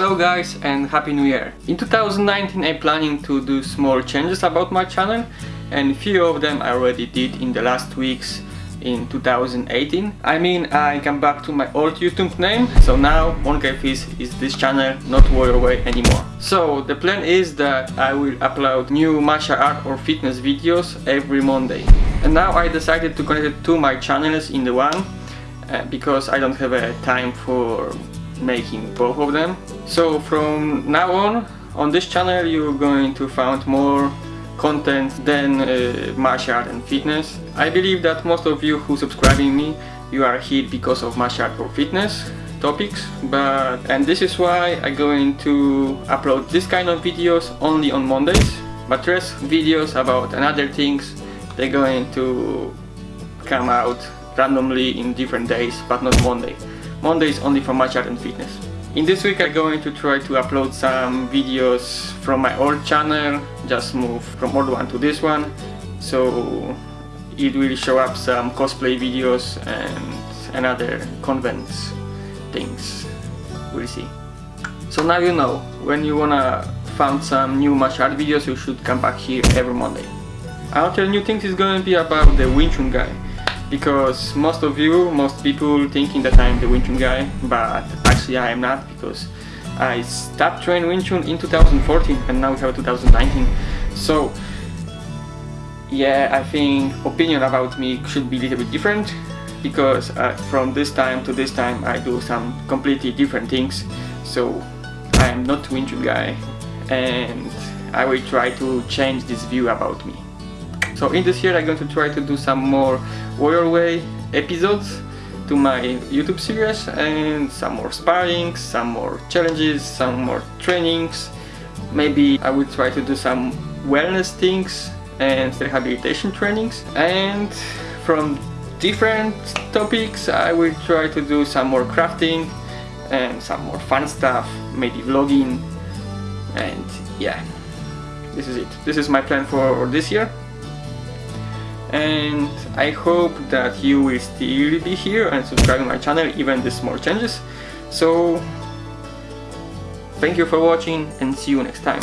Hello guys and Happy New Year! In 2019 I'm planning to do small changes about my channel and few of them I already did in the last weeks in 2018. I mean I come back to my old YouTube name so now MonkeyFist is this channel not Warrior Way anymore. So the plan is that I will upload new martial art or fitness videos every Monday. And now I decided to connect it to my channels in the one uh, because I don't have a time for making both of them. So from now on, on this channel you're going to find more content than uh, martial art and fitness. I believe that most of you who subscribing me, you are here because of martial art or fitness topics but and this is why I'm going to upload this kind of videos only on Mondays but rest videos about another things they're going to come out randomly in different days but not Monday. Monday is only for martial art and fitness. In this week I'm going to try to upload some videos from my old channel, just move from old one to this one, so it will show up some cosplay videos and another convents things, we'll see. So now you know, when you wanna find some new martial art videos you should come back here every Monday. Another new things is going to be about the Wing Chun guy because most of you, most people thinking that I'm the Wing Chun guy, but actually I am not because I stopped training Wing Chun in 2014 and now we have 2019. So yeah, I think opinion about me should be a little bit different because uh, from this time to this time I do some completely different things. So I am not Wing Chun guy and I will try to change this view about me. So in this year I'm going to try to do some more Warrior Way episodes to my YouTube series and some more sparring, some more challenges, some more trainings. Maybe I will try to do some wellness things and rehabilitation trainings and from different topics I will try to do some more crafting and some more fun stuff, maybe vlogging and yeah, this is it. This is my plan for this year and I hope that you will still be here and subscribe to my channel even with small changes. So thank you for watching and see you next time